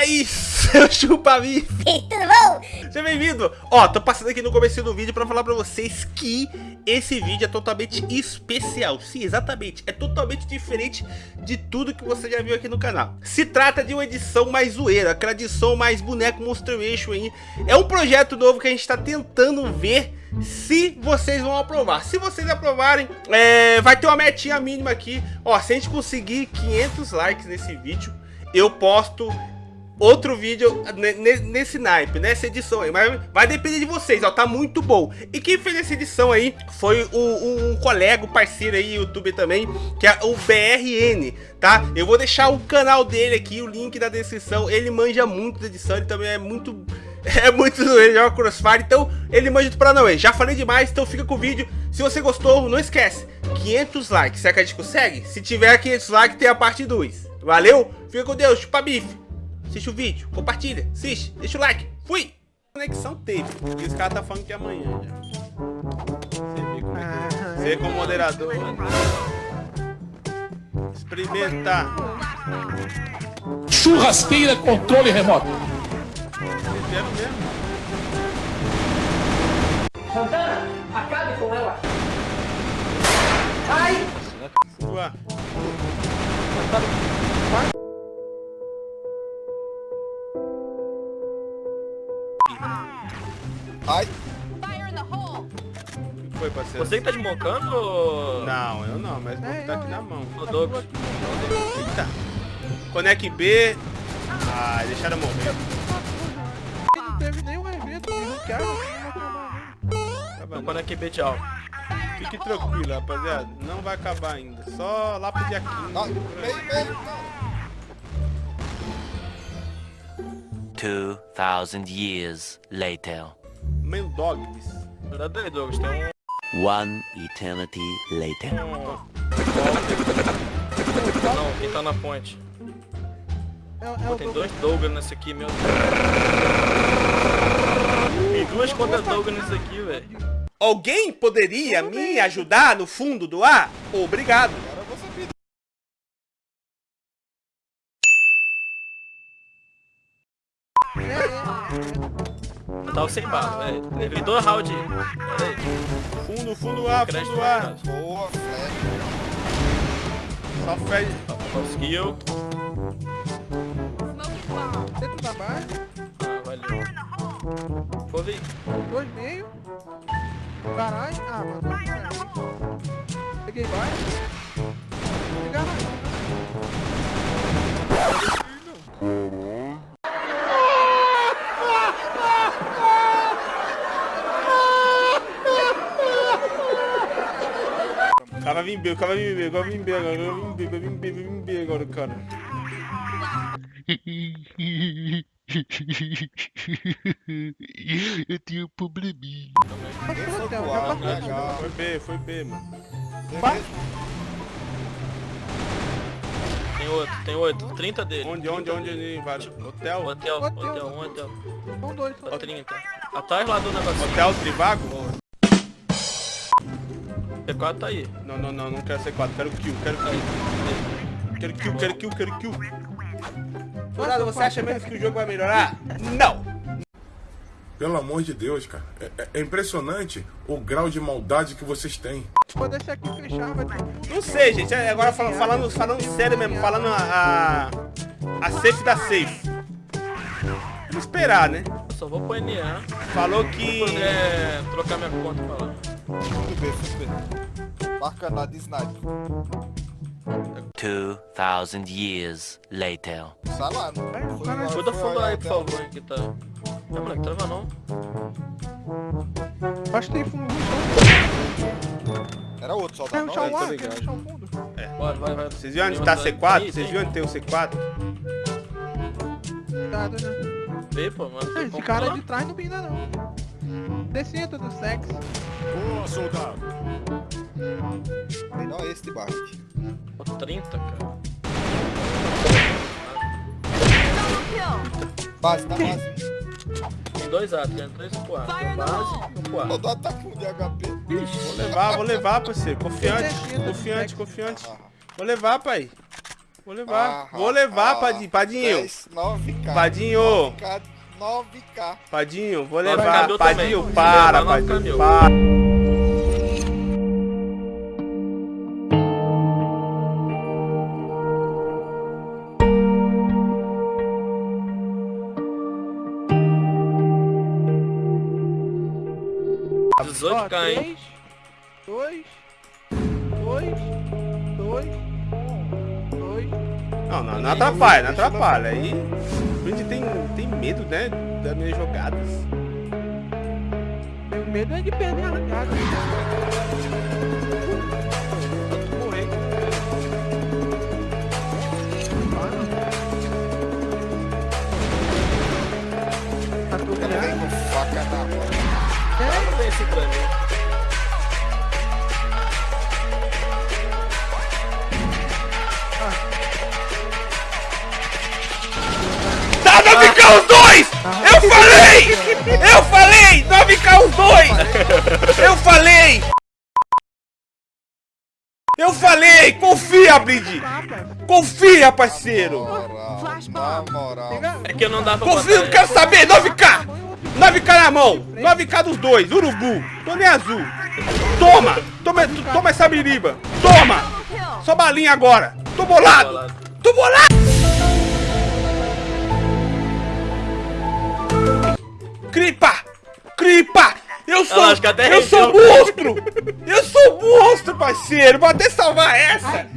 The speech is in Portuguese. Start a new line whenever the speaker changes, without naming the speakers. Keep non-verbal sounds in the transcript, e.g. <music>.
aí, <laughs> seu chupa-bife?
Tudo bom?
Seja bem-vindo! Ó, tô passando aqui no começo do vídeo pra falar pra vocês que esse vídeo é totalmente especial. Sim, exatamente. É totalmente diferente de tudo que você já viu aqui no canal. Se trata de uma edição mais zoeira, aquela edição mais boneco Monstration aí. É um projeto novo que a gente tá tentando ver se vocês vão aprovar. Se vocês aprovarem, é, vai ter uma metinha mínima aqui. Ó, se a gente conseguir 500 likes nesse vídeo, eu posto outro vídeo nesse naipe, nessa edição aí. Mas vai depender de vocês, ó, tá muito bom. E quem fez essa edição aí foi um, um colega, um parceiro aí, youtuber também, que é o BRN, tá? Eu vou deixar o canal dele aqui, o link na descrição. Ele manja muito da edição, ele também é muito... <laughs> É muito zoeiro, joga Crossfire, então ele manja não Já falei demais, então fica com o vídeo. Se você gostou, não esquece, 500 likes, será que a gente consegue? Se tiver 500 likes, tem a parte 2. Valeu? Fica com Deus, chupa bife. Assiste o vídeo, compartilha, assiste, deixa o like. Fui! Conexão teve, e os caras tá falando que é amanhã já. Você vê como é que... Você como moderador... Experimentar.
Churrasqueira controle remoto.
Quero mesmo.
Santana, acabe com ela. Ai!
Sua.
Você que tá desmocando ou...
Não, eu não, mas vou tá aqui na mão.
Ô, Douglas.
Eita. Conec B. Ah, deixaram morrer.
Não teve nenhum evento, nenhum cara,
Tá bom.
Não, é que B, tchau.
Fique tranquilo, rapaziada. Não vai acabar ainda. Só lá pro dia 15.
Ai, meio, meio.
2,000 years later.
Main Dogs.
Aí, Douglas. Tem um...
One eternity later.
Não, quem tá na ponte?
É, é
Pô,
o
tem dois Douglas nesse aqui, meu Deus. Tem duas contas Douglas nesse aqui, velho.
Alguém poderia me ajudar no fundo do ar? Obrigado.
Eu tava sem bala, velho. Levei dois round. Pera aí.
Fundo, fundo A, fundo A.
Boa, Fred.
Só fede.
Conseguiu.
Dentro da base,
Ah, valeu. Vou ver.
dois meio. Garagem. Ah, mano. dois. Peguei base. Peguei garagem.
O cara vai vir B, o cara vai vir B, agora vai vir B, agora vai vir B, vai vir B, vai vir B agora, cara.
Eu tenho um probleminha.
Hotel.
Foi B, foi B, mano.
Tem outro, tem outro. 30 dele.
Onde, onde, onde, onde, vários? Hotel?
Hotel,
Hotel.
hotel, um hotel.
São dois.
Ó, 30. Atrás lá do negócio.
Hotel Trivago?
P4 tá aí.
Não, não, não, não quero C4, quero kill, quero kill. Quero kill, quero kill, quero kill. Dourado, você acha mesmo que o jogo vai melhorar? Não!
Pelo amor de Deus, cara. É, é- é impressionante o grau de maldade que vocês têm.
Quando esse aqui fechar, vai.
Não sei, gente. é, Agora falando, falando, falando sério mesmo, falando a, a, safe da safe. Vamos esperar, né?
Eu só vou pro NA.
Falou que...
puder trocar minha conta pra lá.
Fui B, fui B. Marca nada de sniper.
2,000 years later.
Sai lá, não. Lá,
Cuida
fui
fundo
olhar
aí, por favor, que tá. Não, moleque, trava não.
Acho que tem fundo.
Era outro
o
não?
ar?
tô
Quer
ligado.
ruxar o fundo?
Bora, vai, vai.
Vocês viram onde tá C4? Vocês viram onde tem o C4?
Cuidado, né?
Vê, pô, mano.
Esse cara
falar?
de trás não pinda não. Descida do sexo.
Boa, soldado.
Melhor esse de barra.
Pô, 30, cara.
Base, tá base.
Tem dois A, tem três pro A. Tem base e um pro.
Soldado tá com de HP.
Vou levar, vou levar, parceiro. Confiante, confiante,
sexo.
confiante.
Ah,
Vou levar, pai. Vou levar.
Ah,
Vou levar,
ah,
Padinho. Padinho.
10, 9k.
Padinho.
9k. 9k.
Padinho, vou
Nove
levar. Padinho,
também.
para,
levar,
Padinho, para.
Ó,
18k, hein?
3, 2, 2, 2, 2.
Não, não, não atrapalha, não atrapalha. Aí Brinde tem, tem medo, né? Das minhas jogadas.
Meu medo é de perder a largada.
Morrer.
Tá tudo
Vem
ligado?
com faca na mão.
Não tem esse pra mim.
9k os dois! Eu falei! Eu falei! 9k os dois! Eu falei! Eu falei! Confia, Brinde! Confia, parceiro!
Na moral.
É que eu não dá pra
Confia, não quero saber! 9k! 9k na mão! 9k dos dois! Urubu! Tô nem azul! Toma! Toma, toma essa biriba! Toma! Só balinha agora! Tô bolado!
bolado.
Tô bolado! Cripa! Cripa! Eu sou,
até
eu sou monstro! Eu sou monstro, parceiro! Vou até salvar essa!